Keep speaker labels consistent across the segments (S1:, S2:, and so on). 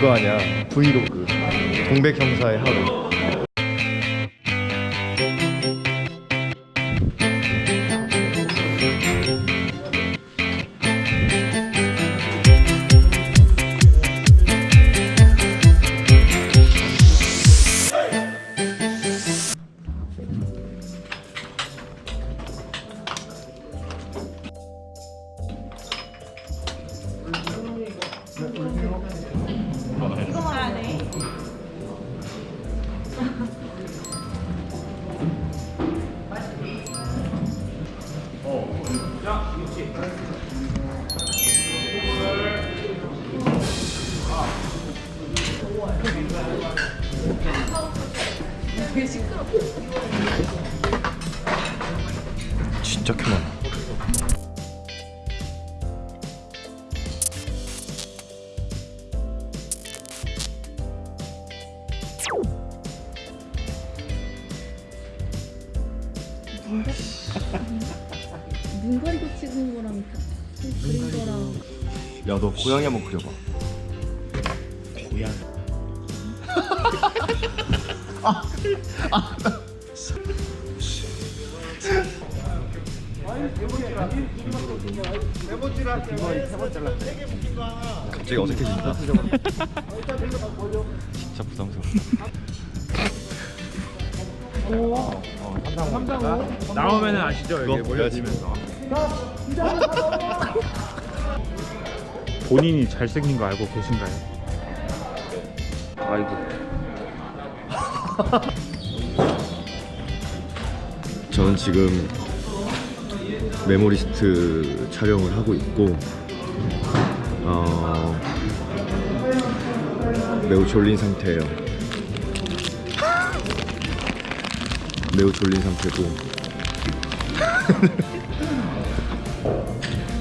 S1: 그거 아니야? 브이로그. 동백 형사의 하루 진짜 켜많아
S2: 눈 가리고 찍은 거랑 그린 거랑
S1: 야 너 고양이 한번 그려봐 고양이 갑자기 어색해진다 진짜 부담스럽다
S3: 나오면은 아시죠?
S1: 그거
S3: 이게
S1: 보여야지.
S3: 몰려지면서 본인이 잘생긴 거 알고 계신가요? 아이고
S1: 저는 지금 메모리스트 촬영을 하고 있고 어, 매우 졸린 상태예요. 매우 졸린 상태고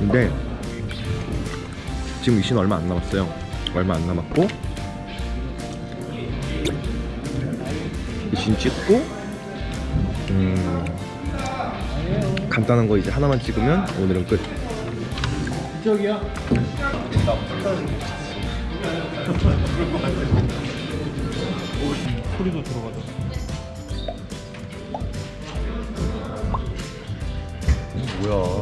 S1: 근데 지금 미신 얼마 안 남았어요. 얼마 안 남았고 미신 찍고 음, 간단한 거 이제 하나만 찍으면 오늘은 끝.
S3: 소리도 들어가죠
S1: 뭐야?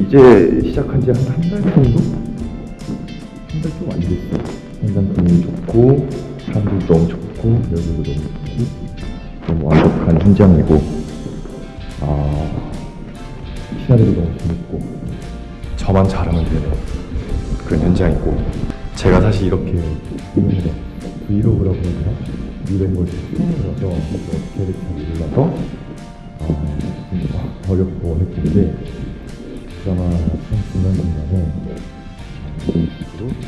S4: 이제 시작한 지 한 한 달 정도? 한 달 좀 안 됐어. 현장감이 좋고, 사람들도 너무 좋고, 여기도 너무 좋고, 너무 완벽한 현장이고, 아, 시나리오도 너무 재밌고, 저만 잘하면 되는 그런 현장이고, 제가 사실 이렇게 브이로그라고 해야? 이런 걸 처음이라서 어떻게 해야 될지 잘 몰라서, 아, 좀 어렵고 어렵는데, 드라마 참 중간중간에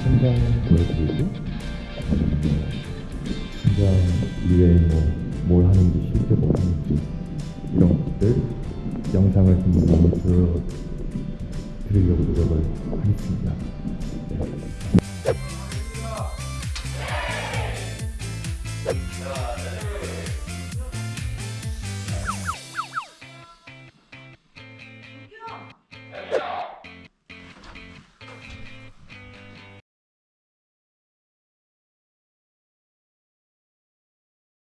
S4: 현장 보여드리고 음, 현장 이외에 뭐, 뭘 하는지 실제 뭘 하는지 이런 것들 영상을 좀 보여드리려고 노력을 하겠습니다. 네. Yeah.